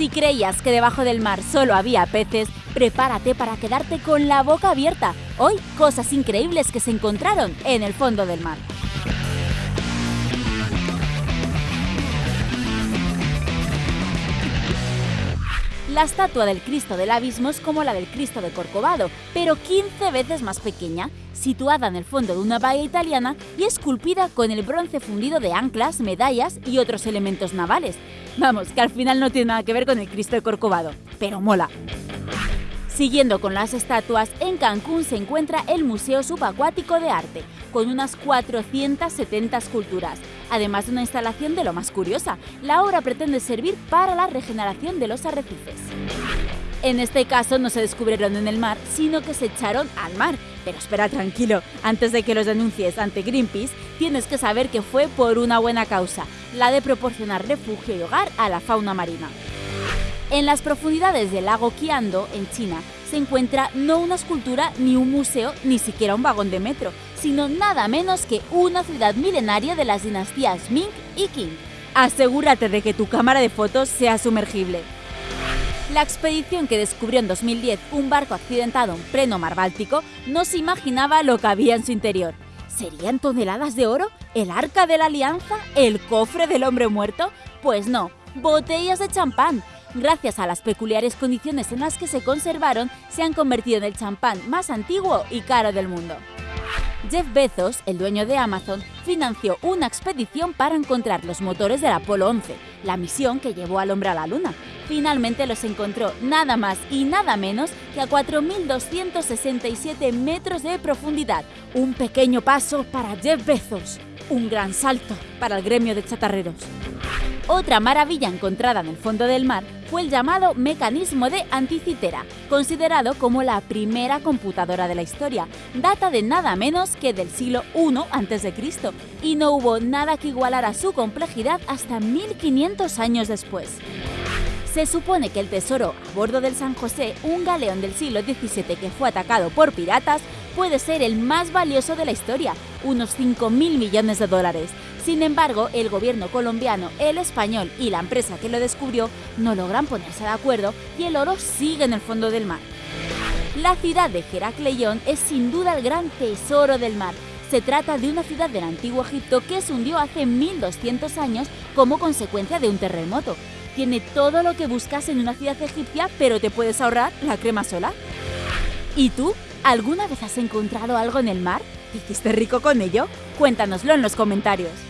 Si creías que debajo del mar solo había peces, prepárate para quedarte con la boca abierta. Hoy, cosas increíbles que se encontraron en el fondo del mar. La estatua del Cristo del Abismo es como la del Cristo de Corcovado, pero 15 veces más pequeña, situada en el fondo de una bahía italiana y esculpida con el bronce fundido de anclas, medallas y otros elementos navales. Vamos, que al final no tiene nada que ver con el Cristo de Corcovado, pero mola. Siguiendo con las estatuas, en Cancún se encuentra el Museo Subacuático de Arte, con unas 470 esculturas, además de una instalación de lo más curiosa. La obra pretende servir para la regeneración de los arrecifes. En este caso no se descubrieron en el mar, sino que se echaron al mar. Pero espera tranquilo, antes de que los denuncies ante Greenpeace, tienes que saber que fue por una buena causa, la de proporcionar refugio y hogar a la fauna marina. En las profundidades del lago Qiando, en China, se encuentra no una escultura, ni un museo, ni siquiera un vagón de metro, sino nada menos que una ciudad milenaria de las dinastías Ming y Qing. Asegúrate de que tu cámara de fotos sea sumergible. La expedición que descubrió en 2010 un barco accidentado en pleno mar Báltico no se imaginaba lo que había en su interior. ¿Serían toneladas de oro? ¿El arca de la alianza? ¿El cofre del hombre muerto? Pues no, botellas de champán, gracias a las peculiares condiciones en las que se conservaron, se han convertido en el champán más antiguo y caro del mundo. Jeff Bezos, el dueño de Amazon, financió una expedición para encontrar los motores del Apolo 11, la misión que llevó al hombre a la Luna. Finalmente los encontró nada más y nada menos que a 4.267 metros de profundidad. Un pequeño paso para Jeff Bezos, un gran salto para el gremio de chatarreros. Otra maravilla encontrada en el fondo del mar fue el llamado mecanismo de Anticitera, considerado como la primera computadora de la historia. Data de nada menos que del siglo I a.C. y no hubo nada que igualara su complejidad hasta 1500 años después. Se supone que el tesoro a bordo del San José, un galeón del siglo XVII que fue atacado por piratas, puede ser el más valioso de la historia, unos 5.000 millones de dólares. Sin embargo, el gobierno colombiano, el español y la empresa que lo descubrió no logran ponerse de acuerdo y el oro sigue en el fondo del mar. La ciudad de Heracleión es sin duda el gran tesoro del mar. Se trata de una ciudad del antiguo Egipto que se hundió hace 1200 años como consecuencia de un terremoto. Tiene todo lo que buscas en una ciudad egipcia, pero te puedes ahorrar la crema sola. ¿Y tú? ¿Alguna vez has encontrado algo en el mar? ¿Hiciste rico con ello? Cuéntanoslo en los comentarios.